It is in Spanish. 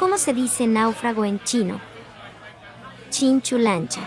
¿Cómo se dice náufrago en chino? Chinchulancha.